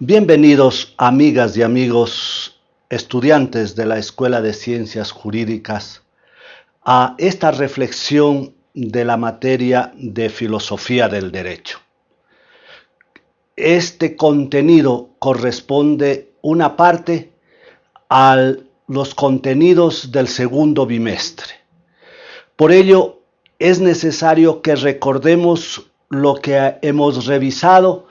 Bienvenidos amigas y amigos estudiantes de la Escuela de Ciencias Jurídicas a esta reflexión de la materia de filosofía del derecho. Este contenido corresponde una parte a los contenidos del segundo bimestre. Por ello, es necesario que recordemos lo que hemos revisado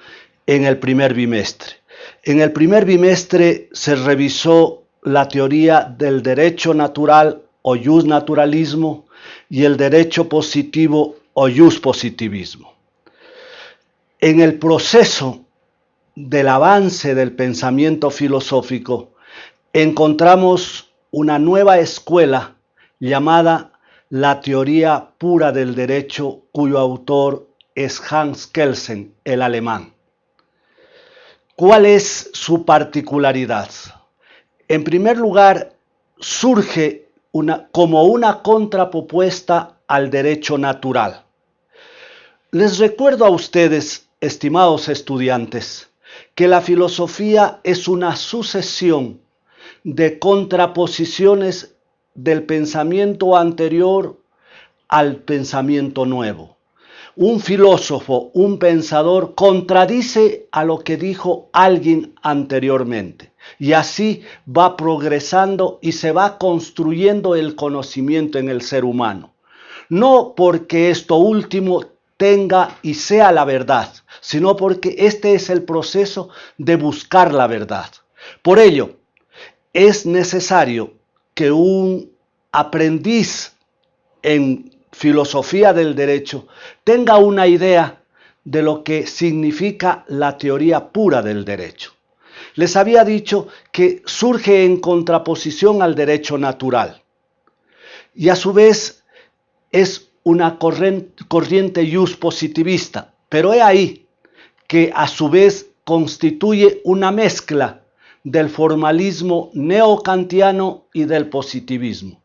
en el primer bimestre. En el primer bimestre se revisó la teoría del derecho natural o jus naturalismo y el derecho positivo o jus positivismo. En el proceso del avance del pensamiento filosófico encontramos una nueva escuela llamada la teoría pura del derecho cuyo autor es Hans Kelsen, el alemán. ¿Cuál es su particularidad? En primer lugar, surge como una contrapropuesta al derecho natural. Les recuerdo a ustedes, estimados estudiantes, que la filosofía es una sucesión de contraposiciones del pensamiento anterior al pensamiento nuevo un filósofo, un pensador, contradice a lo que dijo alguien anteriormente. Y así va progresando y se va construyendo el conocimiento en el ser humano. No porque esto último tenga y sea la verdad, sino porque este es el proceso de buscar la verdad. Por ello, es necesario que un aprendiz en filosofía del derecho tenga una idea de lo que significa la teoría pura del derecho. Les había dicho que surge en contraposición al derecho natural y a su vez es una corriente jus positivista, pero he ahí que a su vez constituye una mezcla del formalismo neocantiano y del positivismo.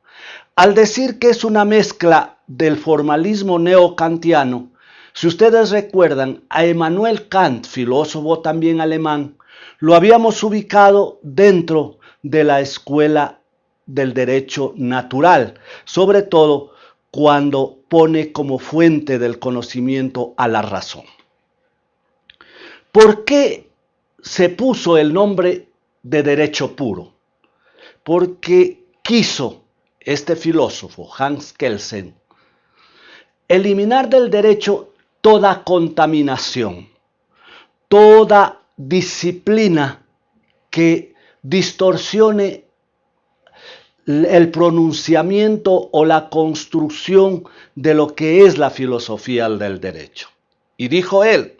Al decir que es una mezcla del formalismo neocantiano, si ustedes recuerdan a Emmanuel Kant, filósofo también alemán, lo habíamos ubicado dentro de la escuela del derecho natural, sobre todo cuando pone como fuente del conocimiento a la razón. ¿Por qué se puso el nombre de derecho puro? Porque quiso este filósofo, Hans Kelsen, eliminar del derecho toda contaminación, toda disciplina que distorsione el pronunciamiento o la construcción de lo que es la filosofía del derecho. Y dijo él,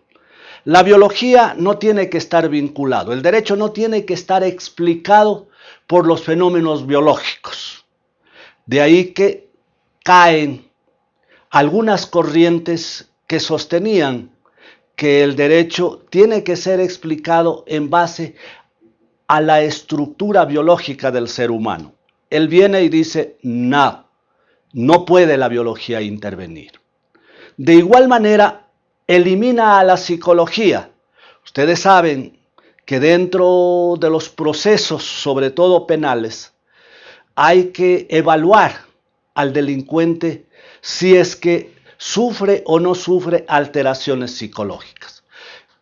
la biología no tiene que estar vinculado, el derecho no tiene que estar explicado por los fenómenos biológicos. De ahí que caen algunas corrientes que sostenían que el derecho tiene que ser explicado en base a la estructura biológica del ser humano. Él viene y dice, no, no puede la biología intervenir. De igual manera, elimina a la psicología. Ustedes saben que dentro de los procesos, sobre todo penales, hay que evaluar al delincuente si es que sufre o no sufre alteraciones psicológicas.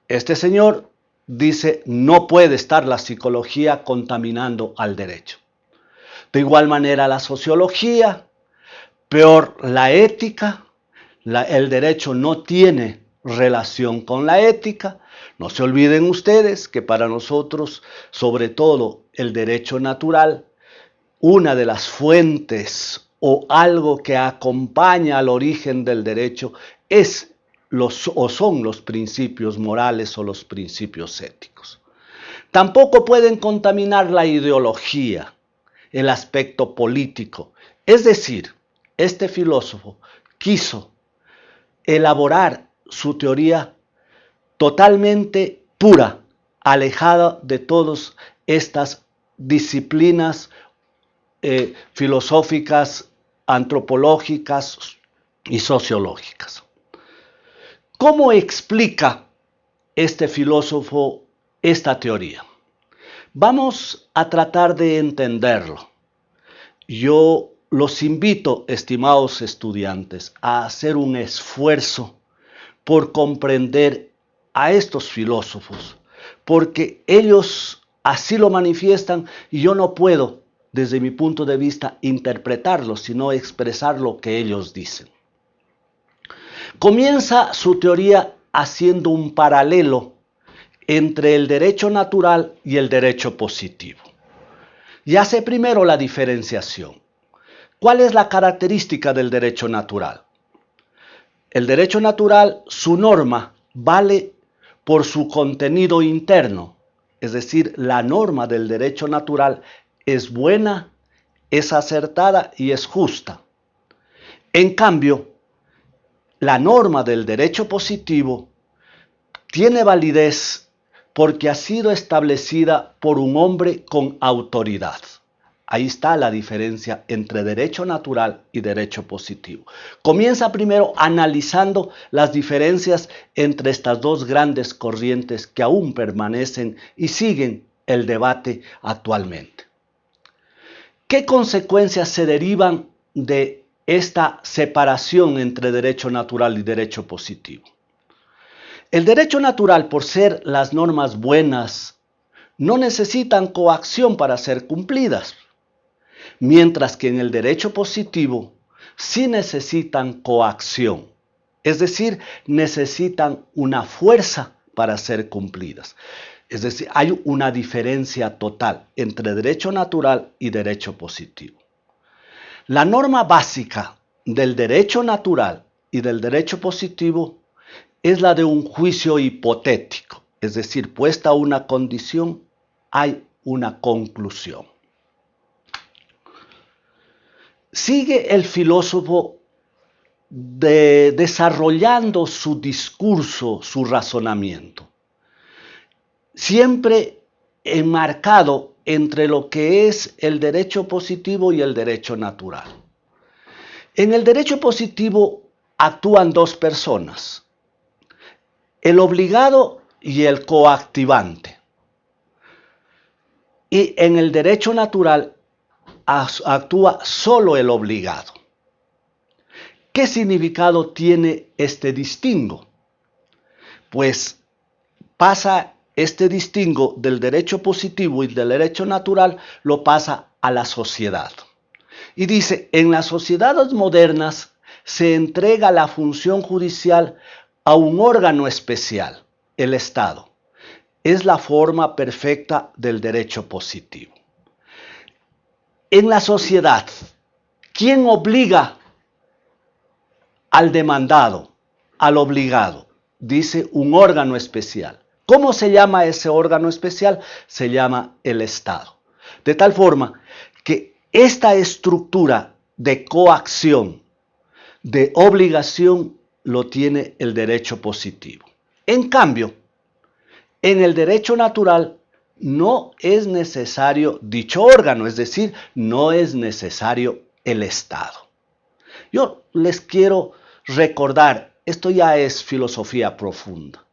Este señor dice, no puede estar la psicología contaminando al derecho. De igual manera la sociología, peor la ética, el derecho no tiene relación con la ética. No se olviden ustedes que para nosotros, sobre todo el derecho natural, una de las fuentes o algo que acompaña al origen del derecho es los, o son los principios morales o los principios éticos. Tampoco pueden contaminar la ideología, el aspecto político. Es decir, este filósofo quiso elaborar su teoría totalmente pura, alejada de todas estas disciplinas eh, filosóficas antropológicas y sociológicas. ¿Cómo explica este filósofo esta teoría? Vamos a tratar de entenderlo. Yo los invito, estimados estudiantes, a hacer un esfuerzo por comprender a estos filósofos, porque ellos así lo manifiestan y yo no puedo, desde mi punto de vista, interpretarlo, sino expresar lo que ellos dicen. Comienza su teoría haciendo un paralelo entre el derecho natural y el derecho positivo. Y hace primero la diferenciación. ¿Cuál es la característica del derecho natural? El derecho natural, su norma, vale por su contenido interno, es decir, la norma del derecho natural es buena, es acertada y es justa. En cambio, la norma del derecho positivo tiene validez porque ha sido establecida por un hombre con autoridad. Ahí está la diferencia entre derecho natural y derecho positivo. Comienza primero analizando las diferencias entre estas dos grandes corrientes que aún permanecen y siguen el debate actualmente. ¿Qué consecuencias se derivan de esta separación entre derecho natural y derecho positivo? El derecho natural, por ser las normas buenas, no necesitan coacción para ser cumplidas, mientras que en el derecho positivo sí necesitan coacción, es decir, necesitan una fuerza para ser cumplidas. Es decir, hay una diferencia total entre derecho natural y derecho positivo. La norma básica del derecho natural y del derecho positivo es la de un juicio hipotético, es decir, puesta una condición, hay una conclusión. Sigue el filósofo desarrollando su discurso, su razonamiento, siempre enmarcado entre lo que es el derecho positivo y el derecho natural. En el derecho positivo actúan dos personas, el obligado y el coactivante. Y en el derecho natural actúa solo el obligado. ¿Qué significado tiene este distingo? Pues pasa este distingo del derecho positivo y del derecho natural, lo pasa a la sociedad. Y dice, en las sociedades modernas se entrega la función judicial a un órgano especial, el Estado. Es la forma perfecta del derecho positivo. En la sociedad, ¿quién obliga al demandado, al obligado? Dice un órgano especial. ¿Cómo se llama ese órgano especial? Se llama el Estado. De tal forma que esta estructura de coacción, de obligación, lo tiene el derecho positivo. En cambio, en el derecho natural no es necesario dicho órgano, es decir, no es necesario el Estado. Yo les quiero recordar, esto ya es filosofía profunda.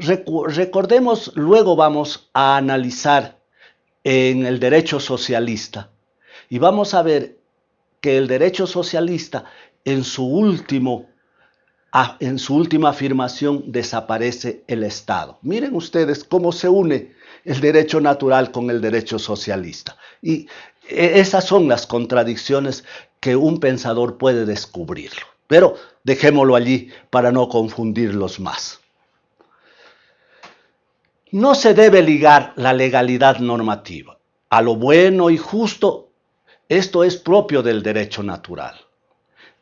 Recordemos, luego vamos a analizar en el derecho socialista y vamos a ver que el derecho socialista en su último en su última afirmación desaparece el Estado. Miren ustedes cómo se une el derecho natural con el derecho socialista. Y e, esas son las contradicciones que un pensador puede descubrirlo. Pero dejémoslo allí para no confundirlos más. No se debe ligar la legalidad normativa a lo bueno y justo. Esto es propio del derecho natural.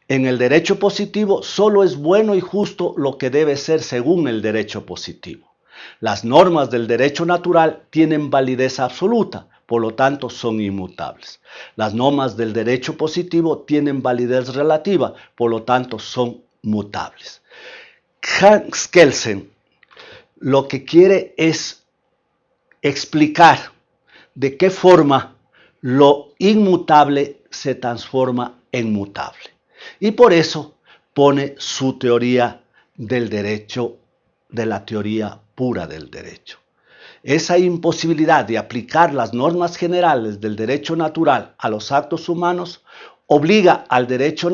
En el derecho positivo solo es bueno y justo lo que debe ser según el derecho positivo. Las normas del derecho natural tienen validez absoluta, por lo tanto son inmutables. Las normas del derecho positivo tienen validez relativa, por lo tanto son mutables. Hans Kelsen lo que quiere es explicar de qué forma lo inmutable se transforma en mutable. Y por eso pone su teoría del derecho, de la teoría pura del derecho. esa imposibilidad de aplicar las normas generales del derecho natural a los actos humanos obliga al derecho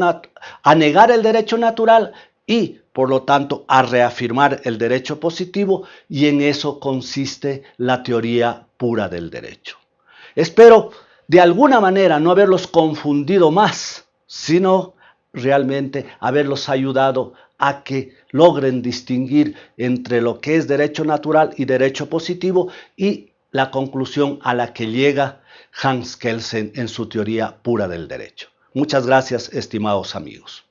a negar el derecho natural y, por lo tanto, a reafirmar el derecho positivo y en eso consiste la teoría pura del derecho. Espero de alguna manera no haberlos confundido más, sino realmente haberlos ayudado a que logren distinguir entre lo que es derecho natural y derecho positivo y la conclusión a la que llega Hans Kelsen en su teoría pura del derecho. Muchas gracias, estimados amigos.